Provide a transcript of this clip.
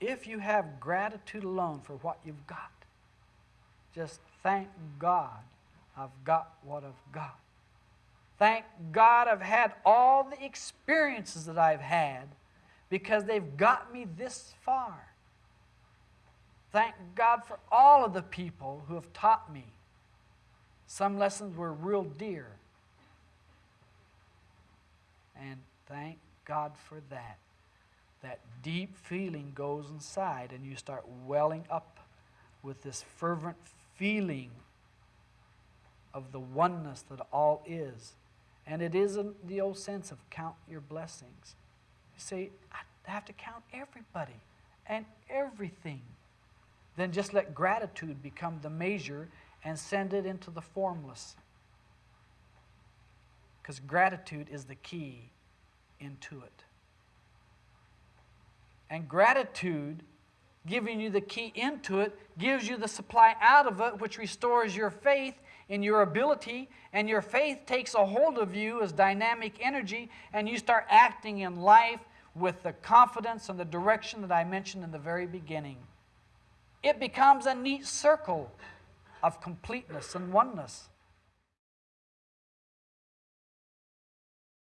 if you have gratitude alone for what you've got, just thank God I've got what I've got. Thank God I've had all the experiences that I've had because they've got me this far. Thank God for all of the people who have taught me. Some lessons were real dear. And thank God for that. That deep feeling goes inside, and you start welling up with this fervent feeling of the oneness that all is. And it isn't the old sense of count your blessings. You say, I have to count everybody and everything. Then just let gratitude become the measure and send it into the formless. Because gratitude is the key into it. And gratitude, giving you the key into it, gives you the supply out of it, which restores your faith in your ability, and your faith takes a hold of you as dynamic energy, and you start acting in life with the confidence and the direction that I mentioned in the very beginning. It becomes a neat circle of completeness and oneness.